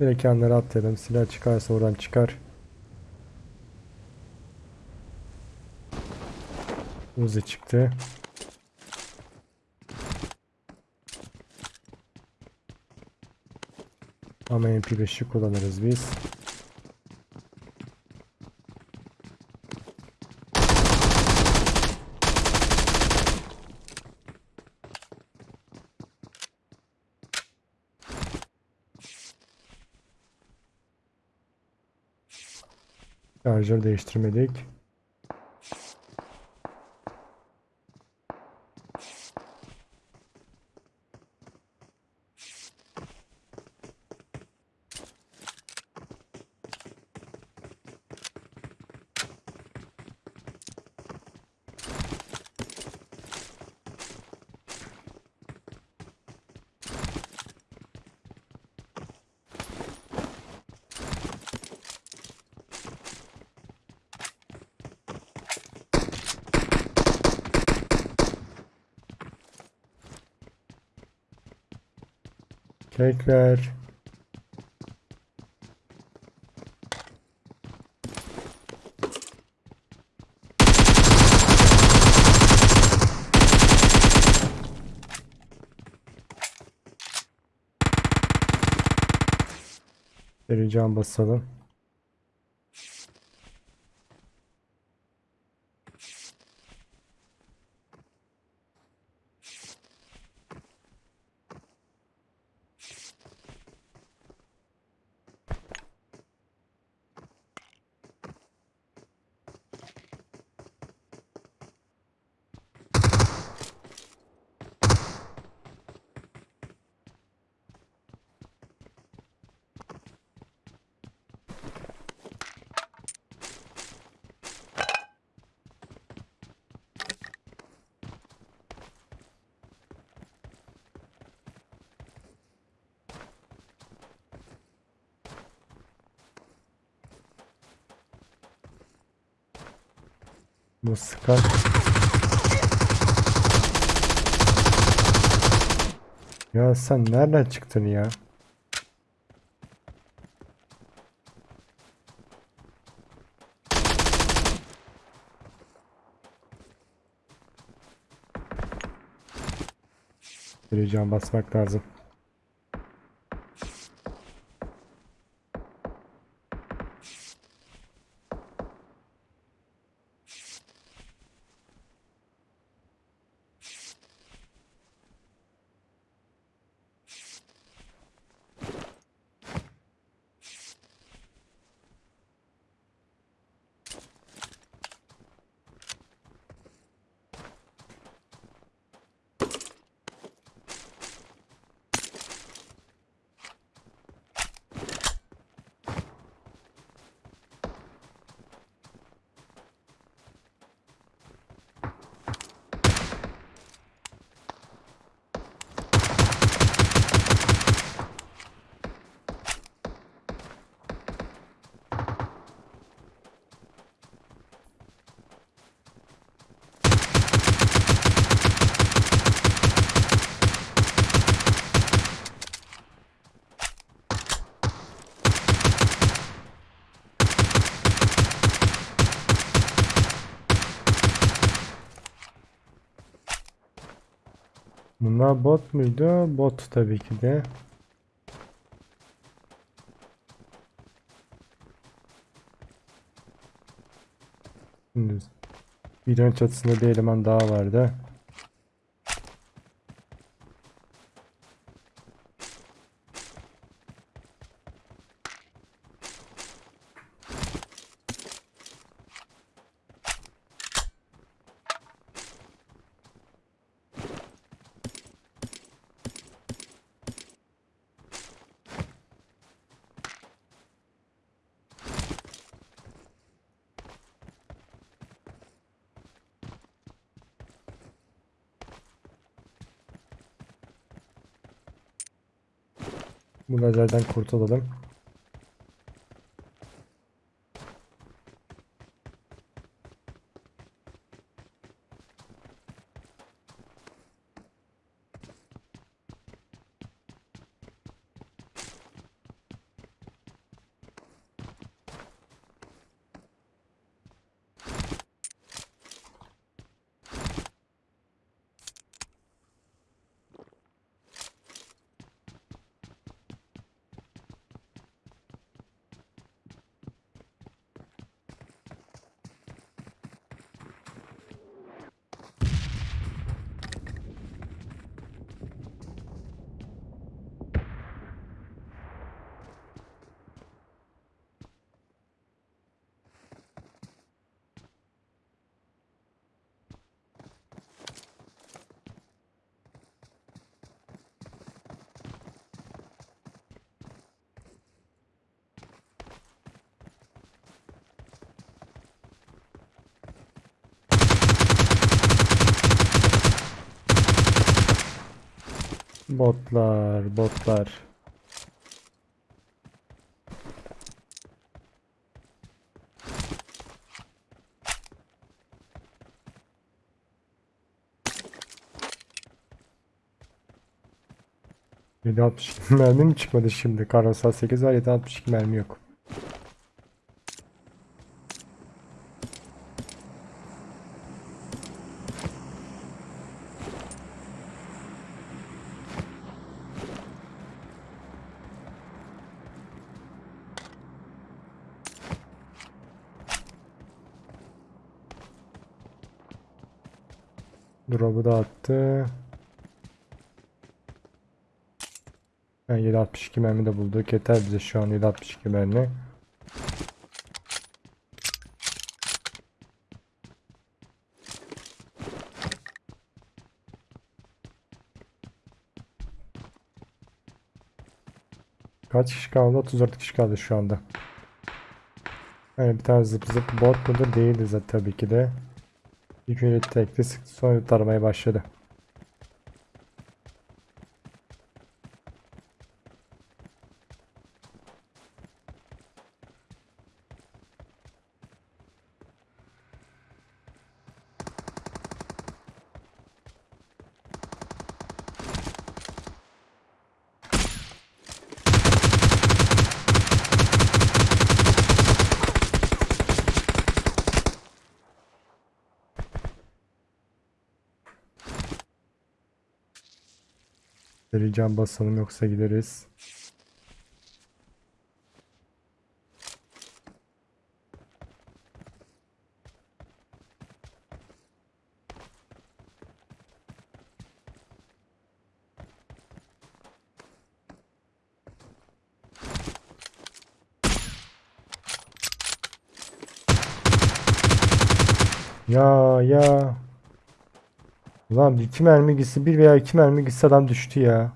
Direkt yanlara atlayalım. Silah çıkarsa oradan çıkar. Uzi çıktı. Ama MP5'i kullanırız biz. Şarjör değiştirmedik. Kek ver. Bir can basalım. Bu sıkar. Ya sen nereden çıktın ya? Bir can basmak lazım. Bunlar bot muydu? Bot tabii ki de. Şimdi videonun çatısında bir eleman daha vardı. Bu lazerden kurtulalım. Botlar, botlar. Yedi altmış mermi mi çıkmadı şimdi? Karosal 8 var 762 mermi yok. Drop'u da attı. Yani 762 mermi de bulduk. Yeter bize şu an 762 mermi. Kaç kişi kaldı? 34 kişi kaldı şu anda. Yani bir tane zıp zıp bot mudur değildi zaten tabii ki de. İlk önce tekli sıktı sonra taramaya başladı. Vereceğim basalım yoksa gideriz. Ya ya. Ulan iki mermi gitse bir veya iki mermi gitse adam düştü ya.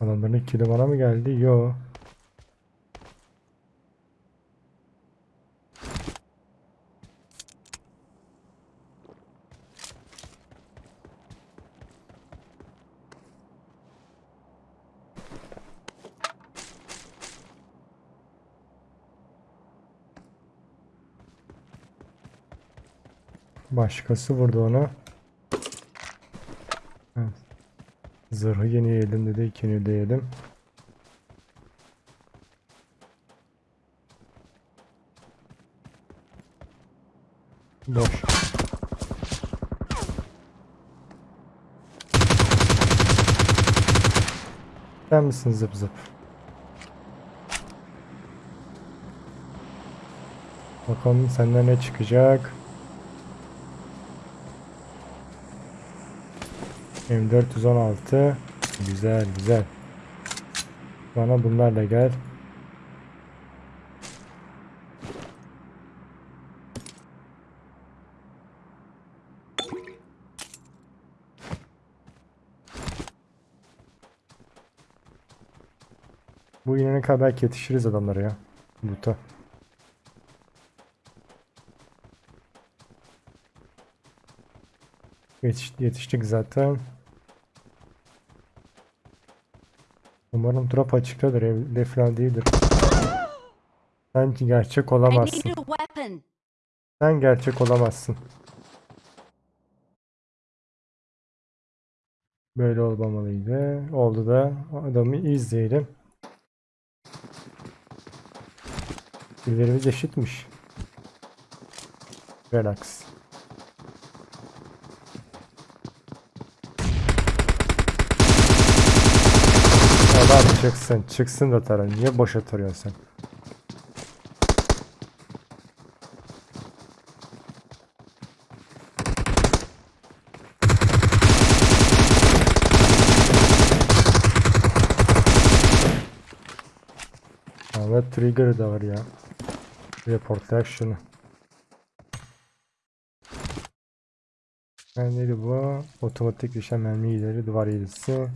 Adamların ikili bana mı geldi? Yo. Başkası vurdu onu. Zırhı yenileyelim dedi. İkini yenileyelim. Boş. Sen misin zıp zıp? Bakalım senden ne çıkacak? M416 Güzel güzel. Bana bunlarla gel. Bu inene kadar belki yetişiriz adamlara ya? Loot'a Yetiş, yetiştik zaten Umarım drop açıktadır evde falan değildir Sen gerçek olamazsın. Sen gerçek olamazsın Böyle olmamalıydı. Oldu da adamı izleyelim. Dillerimiz eşitmiş. Relax. Adam çıksın, çıksın da tara. Niye boşa tarıyorsun sen? Ama trigger da var ya. Reportlayak şunu. Yani neydi bu? Otomatik düşen mermi ileri duvar ilerisi.